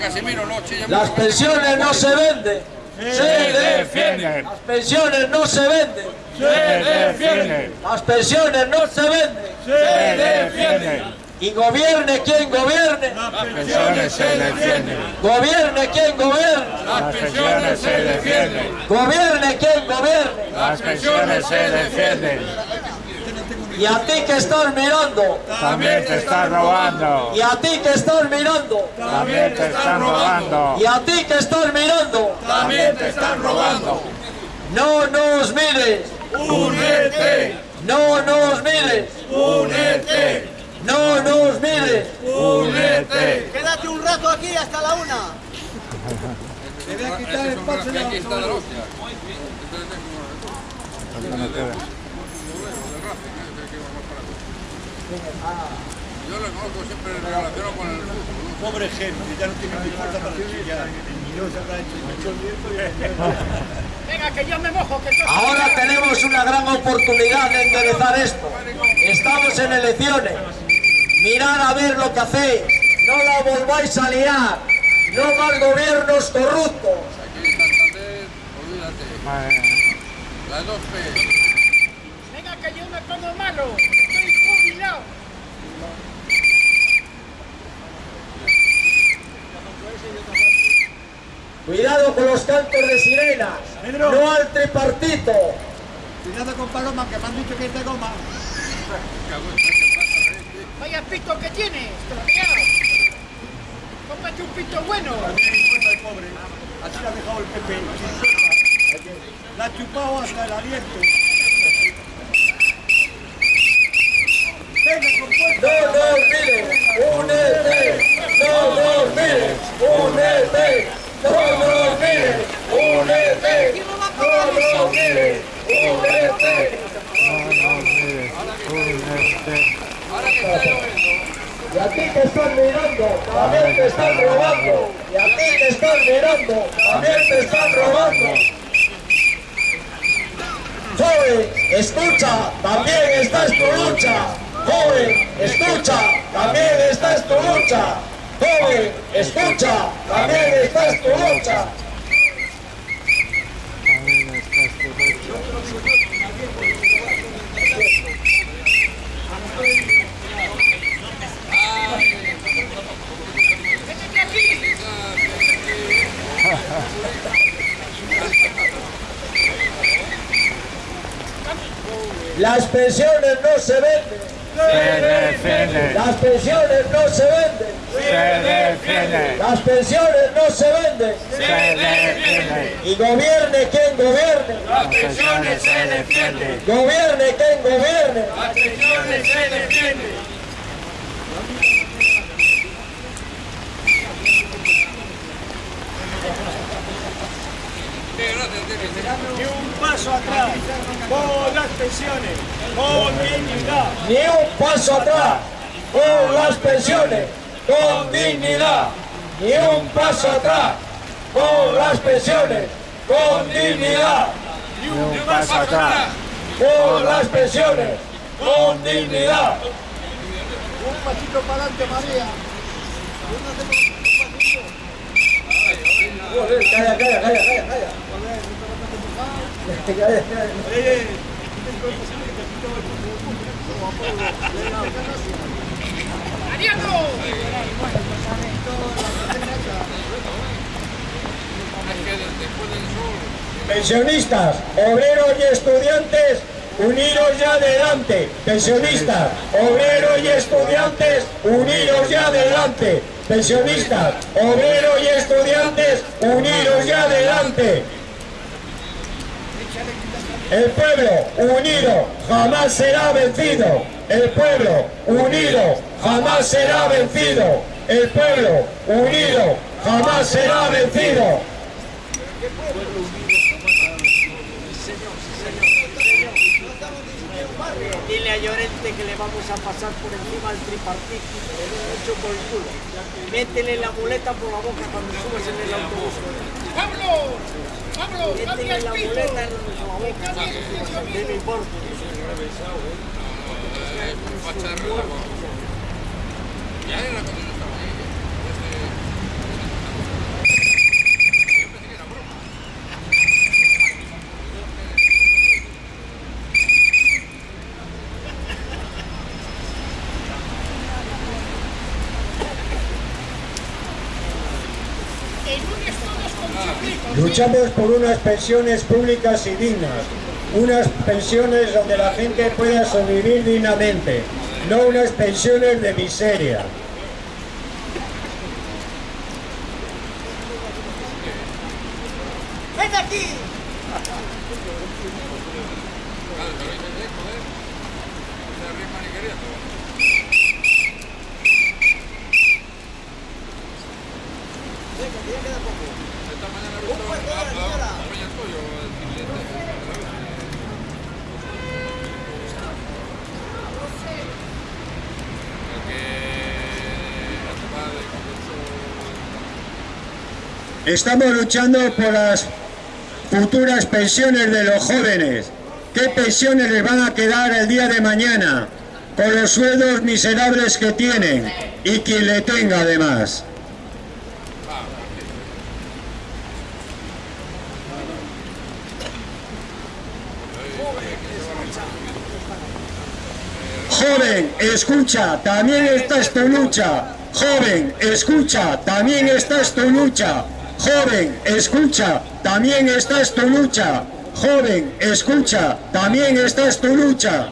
Casimiro, no Las pensiones no se venden. Se defienden. Las pensiones no se venden. Se defienden. Las pensiones no se venden. Se defienden. Y gobierne quien gobierne. Las pensiones se defienden. Gobierne quien gobierne. Las pensiones se defienden. Gobierne quien gobierne. Las pensiones se defienden. Y a ti que estás mirando. También te están robando. Y a ti que estás mirando. También te están robando. Y a ti que estás mirando. También te están robando. No nos mires. Únete. No nos mires. Únete. No nos mires. Únete. Quédate un rato aquí hasta la una. Te voy a quitar el pase de la Yo lo conozco siempre relacionado con el fútbol. Pobre gente, ya no tiene ni fuerza para chillar. Y no se habrá hecho mucho Venga, que yo me mojo, que Ahora tenemos una gran oportunidad de enderezar esto. Estamos en elecciones. Mirad a ver lo que hacéis. No la volváis a liar. No más gobiernos corruptos. Aquí en Santander, olvídate. Las dos P. Venga, que yo me pongo malo. Estoy jubilado. Cuidado con los cantos de sirenas. Pedro. No al tripartito. Cuidado con Paloma, que me han dicho que es de goma. Vaya pito que tiene, estropeado. Cómprate un pito bueno. También importa el pobre. Así lo ha dejado el Pepe. La ha chupado hasta el aliento. No. Únete. No nos mires. Únete. No. No nos mires. Únete. Y a ti que estás mirando, también te están robando. Y a ti que estás mirando, también te están robando. Joven, escucha, también esta es tu lucha. Joven, escucha, también esta es tu lucha. Joven, escucha, también esta es tu lucha. Las pensiones no se venden. Las pensiones no se venden. Se. Las pensiones no se venden. Se defienden. Y gobierne quien gobierne. Las pensiones se defienden. Gobierne quien gobierne. Las pensiones se defienden. Ni un paso atrás. Por las pensiones. Con dignidad. Ni un paso atrás con las pensiones, con dignidad. Ni un paso atrás con las pensiones, con dignidad. Ni un paso atrás. Con las pensiones, con dignidad. Un pasito para adelante, María. Calla, calla, calla, calla, calla. Pensionistas, obreros y estudiantes, unidos ya adelante. Pensionistas, obreros y estudiantes, unidos ya adelante. Pensionistas, obreros y estudiantes, unidos ya adelante. El pueblo unido jamás será vencido. El pueblo unido jamás será vencido. El pueblo unido jamás será vencido. Dile a Llorente que le vamos a pasar por encima al tripartito, hecho por el culo. Métele la muleta por la boca cuando subas en el autobús. ¡Pablo! ¡Pablo! ¡Cambia Métele el la muleta en la boca. ¡Cambia el pito, ¿Qué me amigo! importa? Luchamos por unas pensiones públicas y dignas, unas pensiones donde la gente pueda sobrevivir dignamente, no unas pensiones de miseria. ¡Ven aquí! Vale, pero Estamos luchando por las futuras pensiones de los jóvenes. ¿Qué pensiones les van a quedar el día de mañana? Con los sueldos miserables que tienen y quien le tenga además. Joven, escucha, también esta es tu lucha. Joven, escucha, también esta es tu lucha. Joven, escucha, también esta es tu lucha. Joven, escucha, también esta es tu lucha.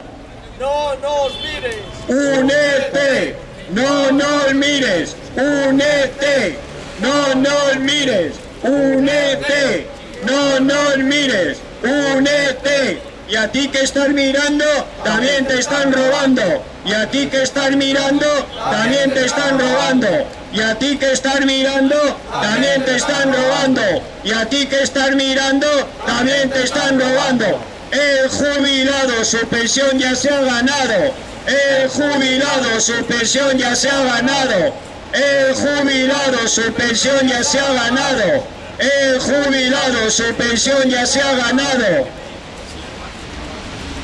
No nos mires. Únete, no nos mires, únete, no nos mires, únete, no nos mires, únete. Y a ti que estás mirando, también te están robando. Y a ti que estás mirando, también te están robando. Y a ti que estás mirando, también te están robando. Y a ti que estás mirando, también te están robando. El jubilado su pensión ya se ha ganado. El jubilado su pensión ya se ha ganado. El jubilado su pensión ya se ha ganado. El jubilado su pensión ya se ha ganado.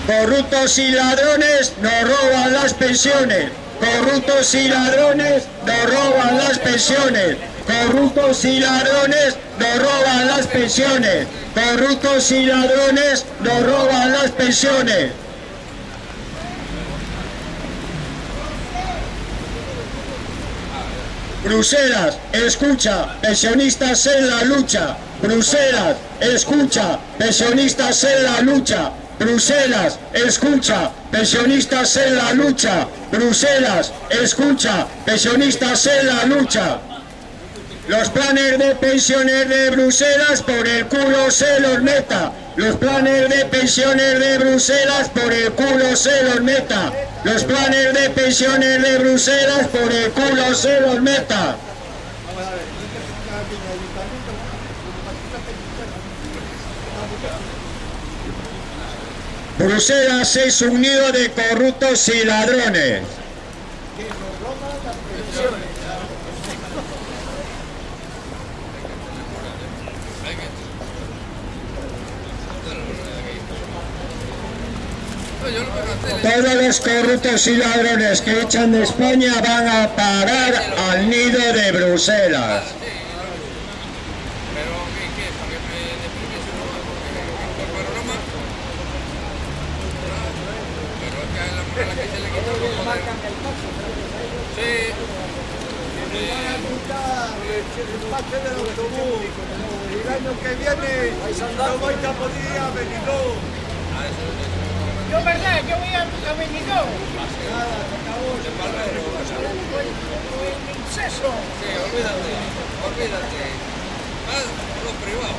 Corruptos y ladrones nos roban las pensiones. Corruptos y ladrones nos roban las pensiones. Corruptos y ladrones nos roban las pensiones. Corruptos y ladrones nos roban las pensiones. Bruselas, escucha, pensionistas en la lucha. Bruselas, escucha, pensionistas en la lucha. Bruselas, escucha, pensionistas en la lucha. Bruselas, escucha, pensionistas en la lucha. Los planes de pensiones de Bruselas por el culo se los meta. Los planes de pensiones de Bruselas por el culo se los meta. Los planes de pensiones de Bruselas por el culo se los meta. Bruselas es un nido de corruptos y ladrones. Todos los corruptos y ladrones que echan de España van a parar al nido de Bruselas. Pero, ¿qué, qué? ¿Para que me deprimiese uno más? Porque el panorama... Pero es que a la mujer a la que se le quita un poco de... Sí. Pase del autobús. El año que viene no vais a poder ir a Benidorm. Yo, verdad, yo voy a, a Benidorm. El inceso. Sí, olvídate, olvídate. Lo privado.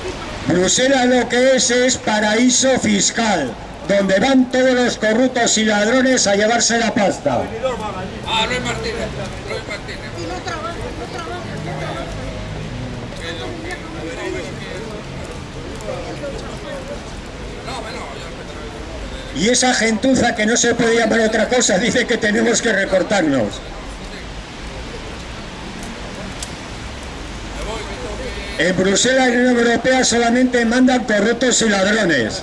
Bruselas lo que es es paraíso fiscal, donde van todos los corruptos y ladrones a llevarse la pasta. Ah, Luis Martínez, Luis Martínez. Y no trabaja, no trabaja, no Y esa gentuza que no se puede llamar otra cosa dice que tenemos que recortarnos. En Bruselas y en la Unión Europea solamente mandan corruptos y ladrones.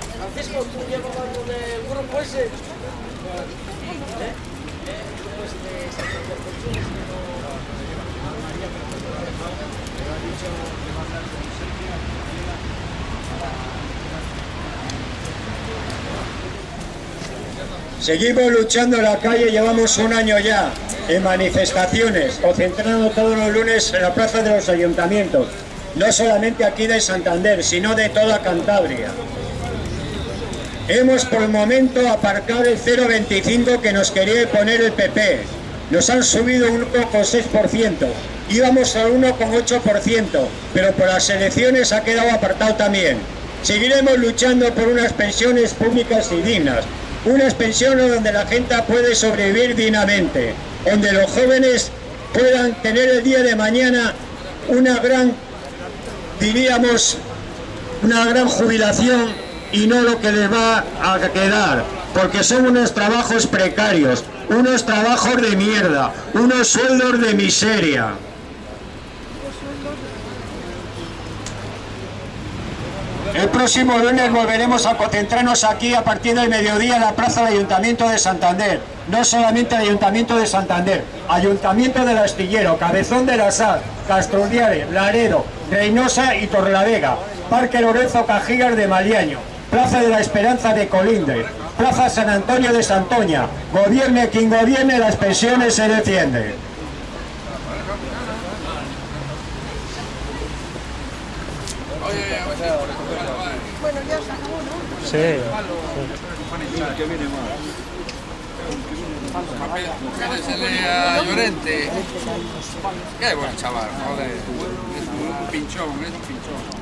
Francisco, ¿tú llevas algo del grupo ese? ¿Eh? Pues Seguimos luchando en la calle, llevamos un año ya en manifestaciones, concentrando todos los lunes en la plaza de los ayuntamientos, no solamente aquí de Santander, sino de toda Cantabria. Hemos por el momento aparcado el 0,25 que nos quería poner el PP. Nos han subido un 1,6%. Íbamos al 1,8%, pero por las elecciones ha quedado apartado también. Seguiremos luchando por unas pensiones públicas y dignas. Unas pensiones donde la gente puede sobrevivir dignamente. Donde los jóvenes puedan tener el día de mañana una gran, diríamos, una gran jubilación y no lo que les va a quedar, porque son unos trabajos precarios, unos trabajos de mierda, unos sueldos de miseria. El próximo lunes volveremos a concentrarnos aquí a partir del mediodía en la plaza del Ayuntamiento de Santander. No solamente el Ayuntamiento de Santander, Ayuntamiento del Astillero, Cabezón de la Sal, Castrodiare, Laredo, Reynosa y Torlavega, Parque Lorenzo Cajigas de Maliaño, Plaza de la Esperanza de Colinde, Plaza San Antonio de Santoña. Gobierne quien gobierne, las pensiones se defienden. Oye, a ver si por esto vale, vale. Sí. Pinchón, es un pinchón.